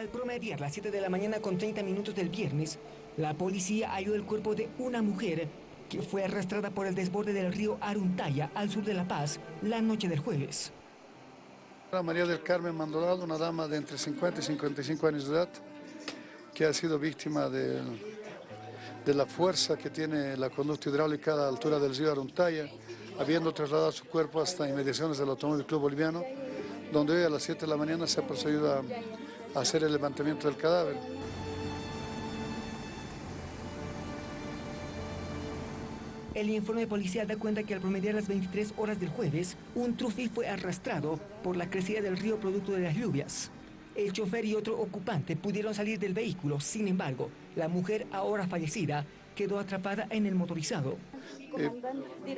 Al promediar las 7 de la mañana con 30 minutos del viernes, la policía halló el cuerpo de una mujer que fue arrastrada por el desborde del río Aruntaya al sur de La Paz la noche del jueves. María del Carmen Mandolado, una dama de entre 50 y 55 años de edad, que ha sido víctima de, de la fuerza que tiene la conducta hidráulica a la altura del río Aruntaya, habiendo trasladado su cuerpo hasta inmediaciones del Automóvil Club Boliviano, donde hoy a las 7 de la mañana se ha procedido a hacer el levantamiento del cadáver. El informe policial da cuenta que al promediar las 23 horas del jueves, un trufi fue arrastrado por la crecida del río producto de las lluvias. El chofer y otro ocupante pudieron salir del vehículo, sin embargo, la mujer ahora fallecida quedó atrapada en el motorizado. Eh,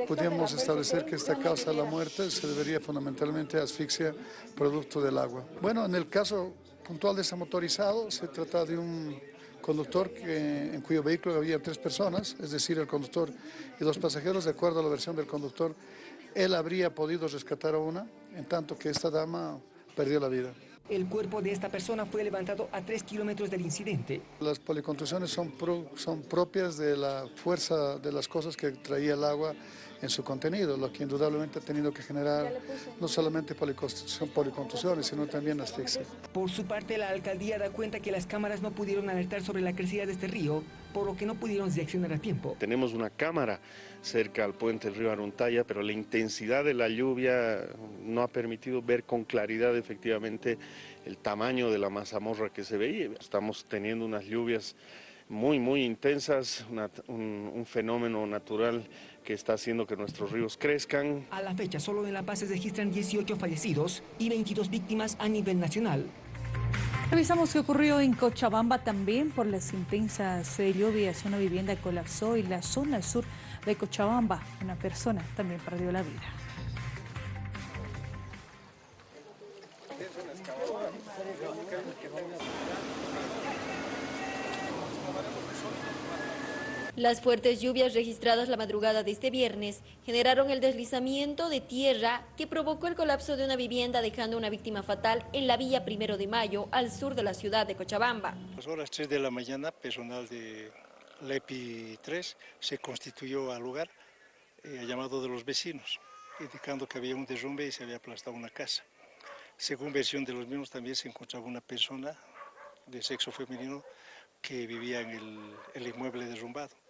podríamos establecer que esta causa de la muerte se debería fundamentalmente a asfixia producto del agua. Bueno, en el caso puntual de ese motorizado se trata de un conductor que, en cuyo vehículo había tres personas, es decir, el conductor y dos pasajeros, de acuerdo a la versión del conductor, él habría podido rescatar a una, en tanto que esta dama perdió la vida. El cuerpo de esta persona fue levantado a tres kilómetros del incidente. Las policontusiones son, son propias de la fuerza de las cosas que traía el agua en su contenido, lo que indudablemente ha tenido que generar no solamente policontusiones, sino también asfixia. Por su parte, la alcaldía da cuenta que las cámaras no pudieron alertar sobre la crecida de este río, por lo que no pudieron reaccionar a tiempo. Tenemos una cámara cerca al puente del río Aruntaya, pero la intensidad de la lluvia no ha permitido ver con claridad efectivamente el tamaño de la mazamorra que se veía. Estamos teniendo unas lluvias muy, muy intensas, un, fenómeno natural que está haciendo que nuestros ríos crezcan. A la fecha, solo en La Paz se registran 18 fallecidos y 22 víctimas a nivel nacional. Revisamos qué ocurrió en Cochabamba también por las intensas lluvias. Una vivienda colapsó y la zona sur de Cochabamba, una persona también perdió la vida. Las fuertes lluvias registradas la madrugada de este viernes generaron el deslizamiento de tierra que provocó el colapso de una vivienda dejando una víctima fatal en la villa Primero de Mayo, al sur de la ciudad de Cochabamba. A las horas 3 de la mañana, personal de LEPI 3 se constituyó al lugar eh, a llamado de los vecinos, indicando que había un derrumbe y se había aplastado una casa. Según versión de los mismos, también se encontraba una persona de sexo femenino que vivía en el inmueble derrumbado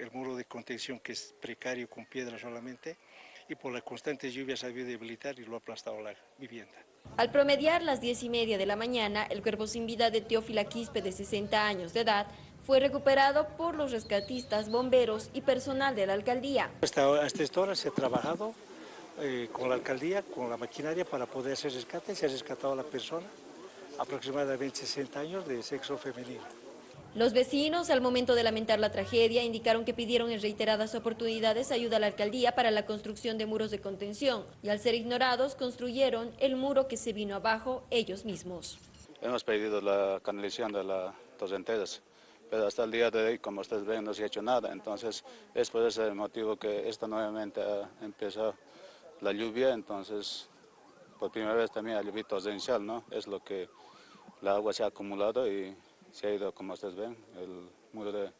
el muro de contención que es precario con piedra solamente y por las constantes lluvias ha habido debilitar y lo ha aplastado la vivienda. Al promediar las diez y media de la mañana, el cuerpo sin vida de Teófila Quispe, de 60 años de edad, fue recuperado por los rescatistas, bomberos y personal de la alcaldía. Hasta, esta hora se ha trabajado eh, con la alcaldía, con la maquinaria para poder hacer rescate. Se ha rescatado a la persona, aproximadamente 60 años, de sexo femenino. Los vecinos, al momento de lamentar la tragedia, indicaron que pidieron en reiteradas oportunidades ayuda a la alcaldía para la construcción de muros de contención y al ser ignorados construyeron el muro que se vino abajo ellos mismos. Hemos pedido la canalización de las torrenteras, pero hasta el día de hoy, como ustedes ven, no se ha hecho nada. Entonces, es por ese motivo que esta nuevamente ha empezado la lluvia, entonces, por primera vez también ha lluvia torrencial, ¿no? Es lo que la agua se ha acumulado y se ha ido, como ustedes ven, el muro de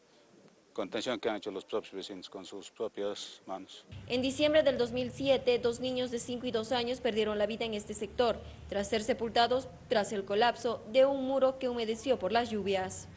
contención que han hecho los propios vecinos con sus propias manos. En diciembre del 2007, dos niños de 5 y 2 años perdieron la vida en este sector, tras ser sepultados tras el colapso de un muro que humedeció por las lluvias.